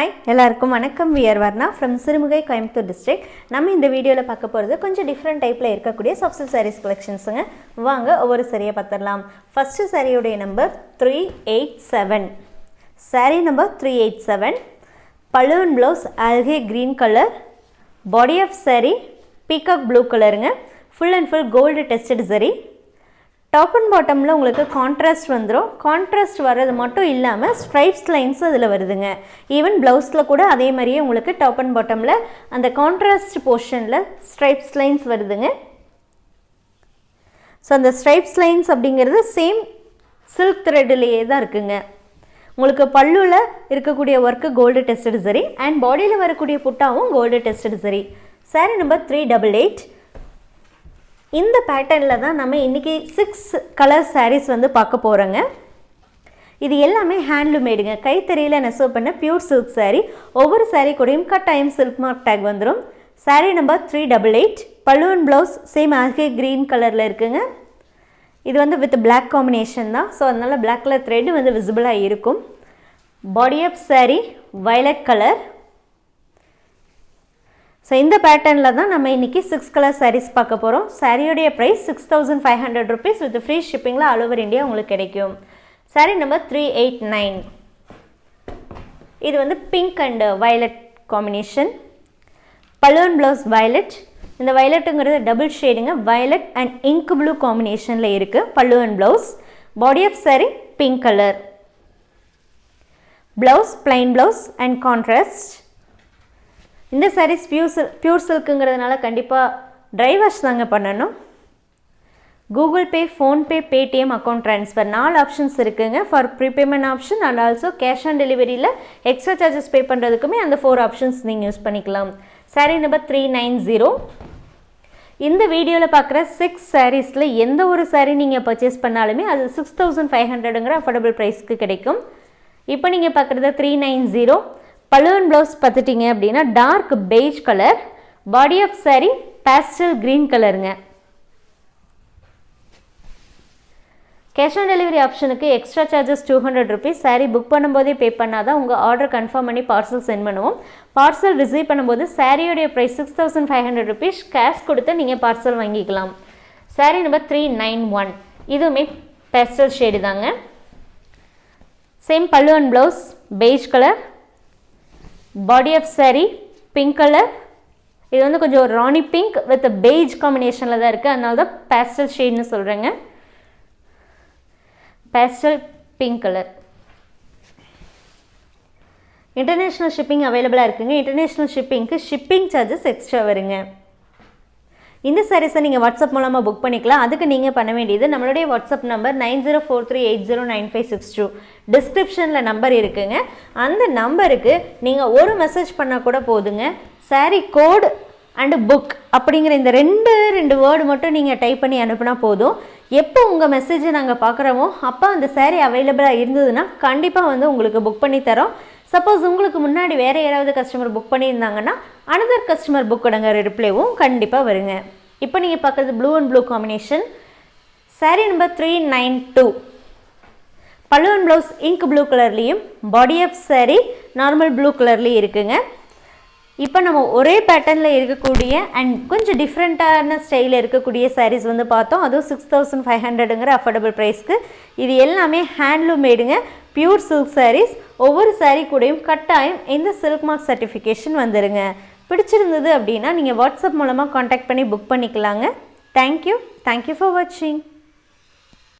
Hi எல்லாருக்கும் வணக்கம். We're Varna from Sirumugai Coimbatore district நம்ம இந்த வீடியோவில் பார்க்க போகிறது கொஞ்சம் டிஃப்ரெண்ட் டைப்பில் இருக்கக்கூடிய சப்சல் சாரீஸ் கலெக்ஷன்ஸுங்க வாங்க ஒவ்வொரு சரியை பார்த்துடலாம். ஃபஸ்ட்டு சாரியுடைய number three eight seven sari number three eight seven balloon blouse அல்கே green colour body of sari peacock blue கலருங்க full and full gold tested zari top and பாட்டமில் உங்களுக்கு கான்ட்ராஸ்ட் வந்துடும் கான்ட்ராஸ்ட் வர்றது மட்டும் இல்லாமல் ஸ்ட்ரைப்ஸ் லைன்ஸ் அதில் வருதுங்க. ஈவன் ப்ளவுஸில் கூட அதே மாதிரியே உங்களுக்கு டாப் அண்ட் பாட்டமில் அந்த கான்ட்ராஸ்ட் போர்ஷனில் ஸ்ட்ரைப்ஸ் லைன்ஸ் வருதுங்க. ஸோ அந்த ஸ்ட்ரைப்ஸ் லைன்ஸ் அப்படிங்கிறது சேம் சில்க் த்ரெட்லேயே தான் இருக்குங்க. உங்களுக்கு பல்லுவில் இருக்கக்கூடிய work gold tested zari and பாடியில் வரக்கூடிய புட்டாவும் gold tested zari sari number three double eight இந்த பேட்டர்னில் தான் நம்ம இன்றைக்கி சிக்ஸ் கலர் சாரீஸ் வந்து பார்க்க போகிறோங்க இது எல்லாமே ஹேண்ட்லூமேடுங்க கைத்தறியில் நெசவு பண்ண பியூர் சில்க் சாரீ ஒவ்வொரு சாரீ கூடயும் கட்டாயம் சில்க் மார்க் டேக் வந்துடும் saree number three double eight பல்லுவன் ப்ளவுஸ் சேம் ஆகே க்ரீன் கலரில் இருக்குங்க. இது வந்து வித் பிளாக் காம்பினேஷன் தான். ஸோ அதனால் பிளாக் கலர் த்ரெட் வந்து விசிபிளாக இருக்கும். Body of saree violet colour so இந்த பேட்டர்னில் தான் நம்ம இன்றைக்கி சிக்ஸ் கலர் சாரீஸ் பார்க்க போகிறோம் சாரியோடைய price six thousand five hundred rupees with free ஷிப்பிங்கில் all over India உங்களுக்கு கிடைக்கும். Saree number three eight nine இது வந்து பிங்க் அண்டு வயலட் காம்பினேஷன் பலூன் ப்ளவுஸ் வயலட் இந்த வயலட்டுங்கிறது டபுள் ஷேடுங்க வயலட் அண்ட் இங்க் ப்ளூ காம்பினேஷனில் இருக்குது பல்லுவன் blouse body of saree pink colour blouse plain blouse and contrast இந்த சாரீஸ் பியூர் சில் பியூர் சில்க்குங்கிறதுனால கண்டிப்பாக ட்ரை வாஷ் தாங்க பண்ணணும். Google Pay PhonePe Paytm account transfer நாலு ஆப்ஷன்ஸ் இருக்குங்க. For prepayment option and also cash on டெலிவரியில் extra charges pay பண்ணுறதுக்குமே அந்த four options நீங்கள் யூஸ் பண்ணிக்கலாம். Saree number three nine zero இந்த வீடியோவில் பார்க்குற சிக்ஸ் சாரீஸில் எந்த ஒரு சாரீ நீங்கள் பர்ச்சேஸ் பண்ணாலுமே அது சிக்ஸ் தௌசண்ட் ஃபைவ் ஹண்ட்ரடுங்கிற அஃபோர்டபுள் ப்ரைஸ்க்கு கிடைக்கும். இப்போ நீங்கள் பார்க்குறது த்ரீ நைன் ஜீரோ பலூன் ப்ளவுஸ் பார்த்துட்டிங்க அப்படின்னா dark beige colour body of saree pastel green கலருங்க கேஷ் ஆன் டெலிவரி ஆப்ஷனுக்கு extra charges two hundred rupees saree book பண்ணும்போதே பே பண்ணால் தான் உங்கள் ஆர்டர் கன்ஃபார்ம் பண்ணி பார்சல் சென்ட் பண்ணுவோம். பார்சல் ரிசீவ் பண்ணும்போது சாரியோடைய price six thousand five hundred rupees cash கொடுத்து நீங்கள் பார்சல் வாங்கிக்கலாம். Saree number three nine one இதுவுமே பேஸ்டல் ஷேடு தாங்க. Same pallu and blouse beige colour body of saree pink colour இது வந்து கொஞ்சம் ஒரு ராணி பிங்க் வித் பெய்ஜ் காம்பினேஷனில் தான் இருக்குது அதனால தான் பேஸ்டல் ஷேட்னு சொல்கிறேங்க pastel pink colour international shipping அவைலபிளாக இருக்குங்க. இன்டர்நேஷ்னல் ஷிப்பிங்க்கு ஷிப்பிங் சார்ஜஸ் எக்ஸ்ட்ரா வருங்க. இந்த சாரீஸை நீங்கள் வாட்ஸ்அப் மூலமாக புக் பண்ணிக்கலாம். அதுக்கு நீங்கள் பண்ண வேண்டியது நம்மளுடைய WhatsApp number nine zero four three eight zero nine five six two. டிஸ்கிரிப்ஷனில் நம்பர் இருக்குங்க. அந்த நம்பருக்கு நீங்கள் ஒரு மெசேஜ் பண்ணால் கூட போதுங்க. சாரீ கோடு அண்டு புக் அப்படிங்கிற இந்த ரெண்டு ரெண்டு வேர்டு மட்டும் நீங்கள் டைப் பண்ணி அனுப்புனா போதும். எப்போ உங்கள் மெசேஜை நாங்கள் பார்க்குறோமோ அப்போ அந்த சாரீ அவைலபிளாக இருந்ததுன்னா கண்டிப்பாக வந்து உங்களுக்கு புக் பண்ணி தரோம். சப்போஸ் உங்களுக்கு முன்னாடி வேறு யாராவது கஸ்டமர் புக் பண்ணியிருந்தாங்கன்னா அனதர் கஸ்டமர் புக்கோடங்கிற ரிப்ளைவும் கண்டிப்பாக வருங்க. இப்போ நீங்கள் பார்க்குறது blue and blue combination saree number three nine two pallu and blouse ink blue கலர்லேயும் body of saree normal blue கலர்லேயும் இருக்குங்க. இப்போ நம்ம ஒரே பேட்டர்னில் இருக்கக்கூடிய அண்ட் கொஞ்சம் டிஃப்ரெண்ட்டான ஸ்டைலில் இருக்கக்கூடிய சாரீஸ் வந்து பார்த்தோம். அதுவும் சிக்ஸ் தௌசண்ட் ஃபைவ் ஹண்ட்ரடுங்கிற அஃபோர்டபுள் ப்ரைஸ்க்கு இது எல்லாமே ஹேண்ட்லூம் மேடுங்க பியூர் சில்க் சாரீஸ் ஒவ்வொரு சாரீ கூடயும் கட்டாயம் இந்த சில்க் மார்க் சர்டிஃபிகேஷன் வந்துருங்க. பிடிச்சிருந்தது அப்படின்னா நீங்கள் வாட்ஸ்அப் மூலமாக காண்டாக்ட் பண்ணி புக் பண்ணிக்கலாங்க. தேங்க்யூ தேங்க்யூ ஃபார் வாட்சிங்